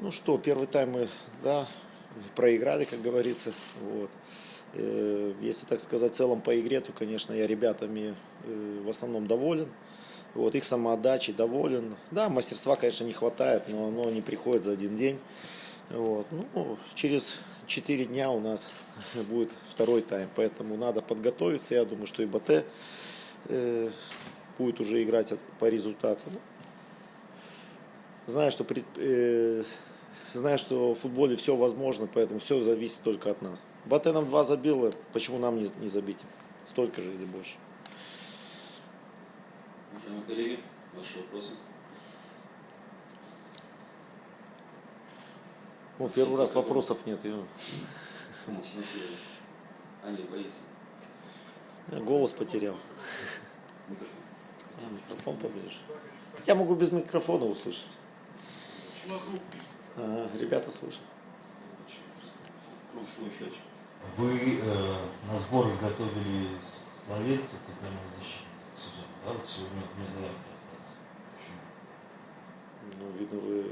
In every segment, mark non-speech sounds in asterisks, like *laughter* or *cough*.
Ну что, первый тайм мы, да, проиграли, как говорится. Вот. Э, Если так сказать, в целом по игре, то, конечно, я ребятами э, в основном доволен. Вот, их самоотдачей доволен. Да, мастерства, конечно, не хватает, но оно не приходит за один день. Вот. Ну, через 4 дня у нас *laughs* будет второй тайм, поэтому надо подготовиться. Я думаю, что и БТ э, будет уже играть по результату. Знаю, что, пред- э, знаю, что в футболе все возможно, поэтому все зависит только от нас. БТ нам два забило, почему нам не, не забить? Столько же или больше. Уважаемые коллеги, ваши вопросы? Ну, первый раз вопросов нет. я- *laughs* Максим не, боится. я голос потерял. Микрофон. А, микрофон поближе. Я могу без микрофона услышать. Ага, ребята еще? Вы э, на сборах готовили словец центрального защитника к сезону, да? Вот сегодня вне заявки остался. Почему? Ну, видно, вы...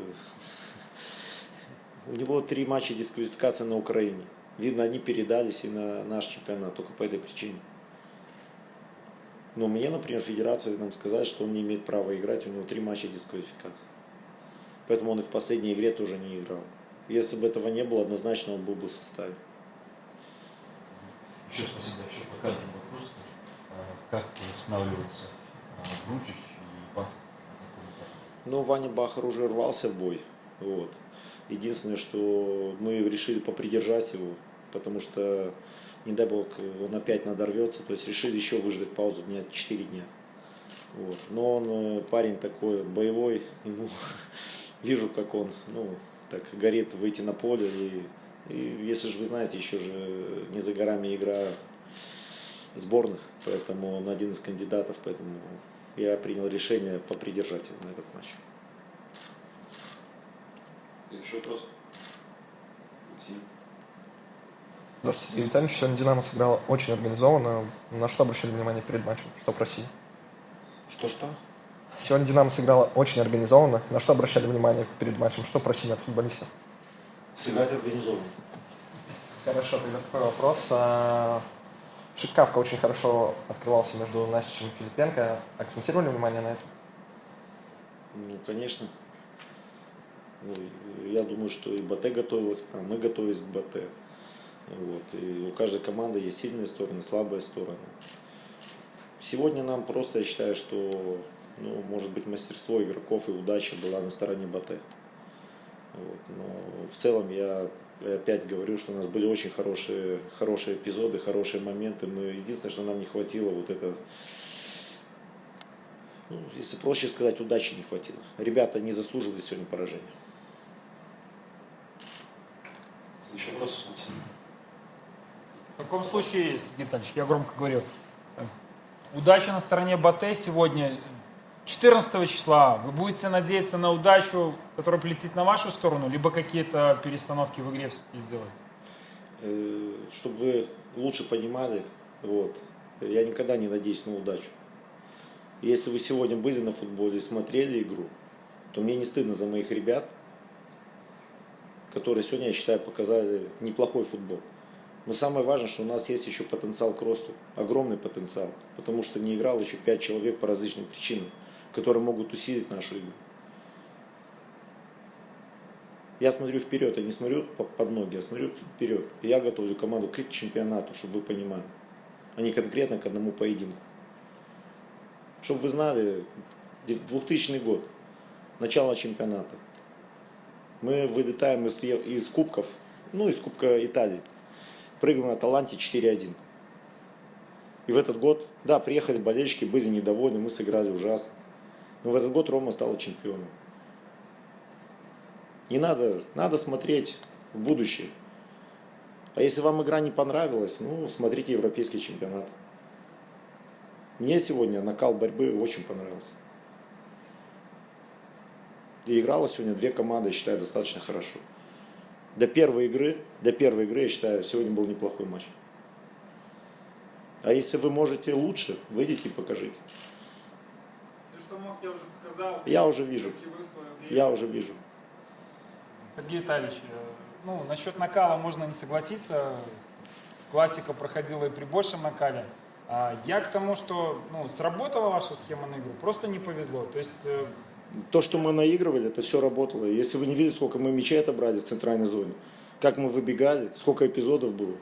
*laughs* У него три матча дисквалификации на Украине. Видно, они передались и на наш чемпионат только по этой причине. Но мне, например, федерация нам сказали, что он не имеет права играть, у него три матча дисквалификации. Поэтому он и в последней игре тоже не играл. Если бы этого не было, однозначно он был бы в составе. Еще спасибо, еще пока один вопрос. А, Как восстанавливаются а, Гручич и Бах? Ну, Ваня Бахар уже рвался в бой. Вот. Единственное, что мы решили попридержать его, потому что, не дай бог, он опять надорвется. То есть решили еще выждать паузу дня 4 дня. Вот. Но он э, парень такой боевой, ему вижу, как он ну, так горит выйти на поле. И, и если же вы знаете, еще же не за горами игра сборных, поэтому он один из кандидатов, поэтому я принял решение попридержать его на этот матч. Еще вопрос? Максим? Здравствуйте, Юрий Витальевич. Сегодня «Динамо» сыграла очень организованно. На что обращали внимание перед матчем? Что просили? Что-что? Сегодня «Динамо» сыграла очень организованно. На что обращали внимание перед матчем? Что просили от футболистов? Сыграть организованно. Хорошо, тогда такой вопрос. А, Шикавка очень хорошо открывался между Настичем и Филипенко. Акцентировали внимание на этом? Ну, конечно. Ну, я думаю, что и БТ готовилась к нам, мы готовились к БТ. Вот. И у каждой команды есть сильные стороны, слабые стороны. Сегодня нам просто, я считаю, что, ну, может быть, мастерство игроков и удача была на стороне БТ. Вот. Но в целом я опять говорю, что у нас были очень хорошие, хорошие эпизоды, хорошие моменты. Мы, единственное, что нам не хватило, вот это ну, если проще сказать, удачи не хватило. Ребята не заслуживали сегодня поражения. Еще вопрос? В таком случае, Сергей Витальевич, я громко говорю, удача на стороне Батэ сегодня, 14 числа. Вы будете надеяться на удачу, которая полетит на вашу сторону, либо какие-то перестановки в игре сделать? Э, Чтобы вы лучше понимали, вот, я никогда не надеюсь на удачу. Если вы сегодня были на футболе и смотрели игру, то мне не стыдно за моих ребят, которые сегодня, я считаю, показали неплохой футбол. Но самое важное, что у нас есть еще потенциал к росту, огромный потенциал, потому что не играл еще пять человек по различным причинам, которые могут усилить нашу игру. Я смотрю вперед, я не смотрю по- под ноги, я смотрю вперед. Я готовлю команду к чемпионату, чтобы вы понимали, а не конкретно к одному поединку. Чтобы вы знали, 2000 год, начало чемпионата. Мы вылетаем из, из кубков, ну, из Кубка Италии. Прыгаем на Таланте 4-1. И в этот год, да, приехали болельщики, были недовольны, мы сыграли ужасно. Но в этот год Рома стала чемпионом. Не надо, надо смотреть в будущее. А если вам игра не понравилась, ну, смотрите европейский чемпионат. Мне сегодня накал борьбы очень понравился. И играла сегодня две команды, я считаю, достаточно хорошо. До первой игры, до первой игры, я считаю, сегодня был неплохой матч. А если вы можете лучше, выйдите и покажите. Мог, я уже показал. Я уже вижу. Я уже вижу. Сергей Витальевич, э, ну, насчет накала можно не согласиться. Классика проходила и при большем накале. А я к тому, что ну, сработала ваша схема на игру, просто не повезло. То есть э, То, что мы наигрывали, это все работало. Если вы не видели, сколько мы мячей отобрали в центральной зоне, как мы выбегали, сколько эпизодов было.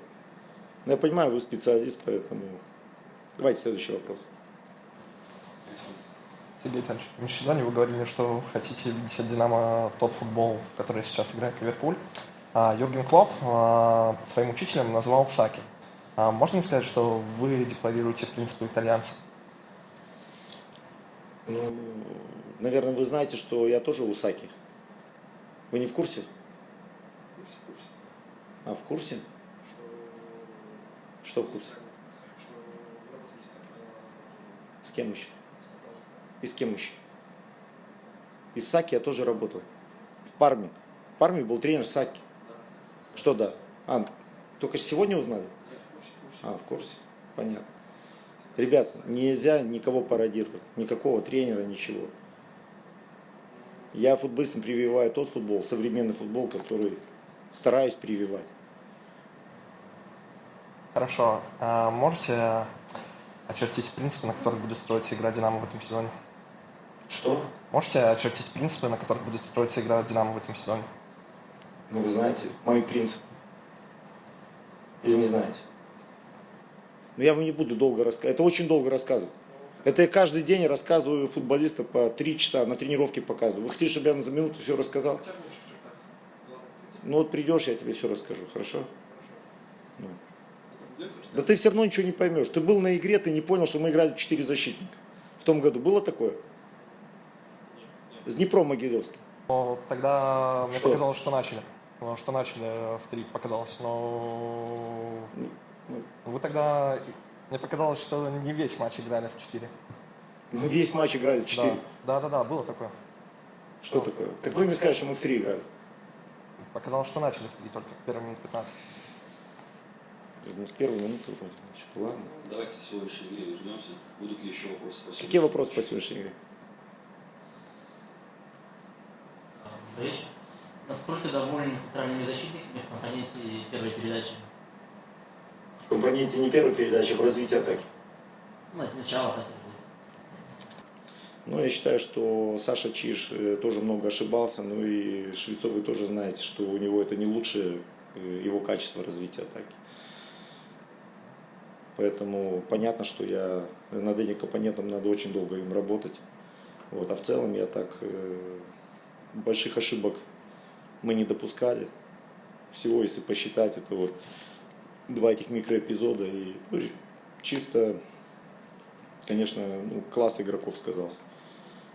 Ну, я понимаю, вы специалист, поэтому... Давайте следующий вопрос. Сергей Витальевич, в межсезонье вы говорили, что хотите видеть от «Динамо» тот футбол, в который сейчас играет Ливерпуль. А Юрген Клоп а, своим учителем назвал Саки. А можно ли сказать, что вы декларируете принципы итальянца? Ну, наверное, вы знаете, что я тоже Усаки. Вы не в курсе? А, в курсе? Что в курсе? С кем еще? И с кем еще? И с Саки я тоже работал. В Парме. В Парме был тренер Саки. Что да? А, только сегодня узнали? А, в курсе. Понятно. Ребят, нельзя никого пародировать. Никакого тренера, ничего. Я футболистам прививаю тот футбол, современный футбол, который стараюсь прививать. Хорошо. А можете очертить принципы, на которых будет строиться игра «Динамо» в этом сезоне? Что? Можете очертить принципы, на которых будет строиться игра «Динамо» в этом сезоне? Ну, вы знаете, мои принципы. Или не знаете? Но я вам не буду долго рассказывать. Это очень долго рассказывать. Это я каждый день рассказываю футболистам по три часа, на тренировке показываю. Вы хотите, чтобы я вам за минуту все рассказал? Ну вот придешь, я тебе все расскажу, хорошо? Ну. Да ты все равно ничего не поймешь. Ты был на игре, ты не понял, что мы играли 4 защитника. В том году было такое? С Днепром Могилевским. Но тогда мне Что? показалось, что начали. Ну, Что начали в три показалось. Но Ну, вы тогда... Мне показалось, что не весь матч играли в четыре. Мы весь матч играли в 4. Да, да, да, было такое. Что такое? Так вы мне скажете, что мы в 3 играли. Показалось, что начали в три, только в первые минут 15. С первой минуты вроде. Значит, ладно. Давайте к сегодняшней игре вернемся. Будут ли еще вопросы? по Какие сегодняшней вопросы по сегодняшней игре? Речь. Насколько довольны центральными защитниками в компоненте первой передачи? В компоненте не первой передачи, в развитии атаки. Ну, от начала так и Ну, я считаю, что Саша Чиж э, тоже много ошибался. Ну и Швецов вы тоже знаете, что у него это не лучшее э, его качество развития атаки. Поэтому понятно, что я над этим компонентом надо очень долго им работать. Вот. А в целом я так э, больших ошибок мы не допускали. Всего, если посчитать, это вот два этих микроэпизода. И ну, чисто, конечно, ну, класс игроков сказался.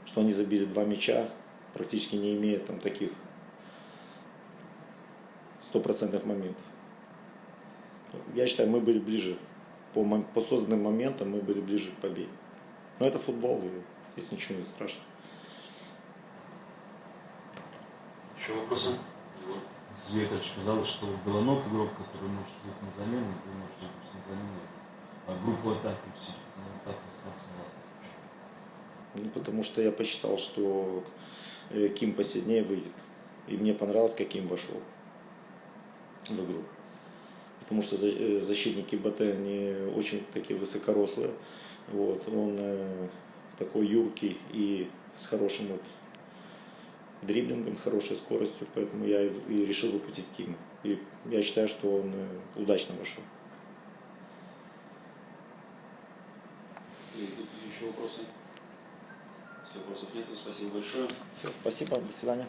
Что они забили два мяча, практически не имея там таких стопроцентных моментов. Я считаю, мы были ближе. По, по созданным моментам мы были ближе к победе. Но это футбол, и здесь ничего не страшно. Еще вопросы? Сергей Витальевич казалось, что Белонок игрок, который может быть на замену, вы можете быть на замену, а группу атаки усилить. Так остался на. Ну, потому что я посчитал, что э, Ким посильнее выйдет. И мне понравилось, как Ким вошел в игру. Потому что э, защитники БТ, они очень такие высокорослые. Вот. Он э, такой юркий и с хорошим вот дриблингом, хорошей скоростью. Поэтому я и, решил выпустить Кима. И я считаю, что он э, удачно Идут ли еще вопросы? Если вопросов нет, то спасибо большое. Все, спасибо, до свидания.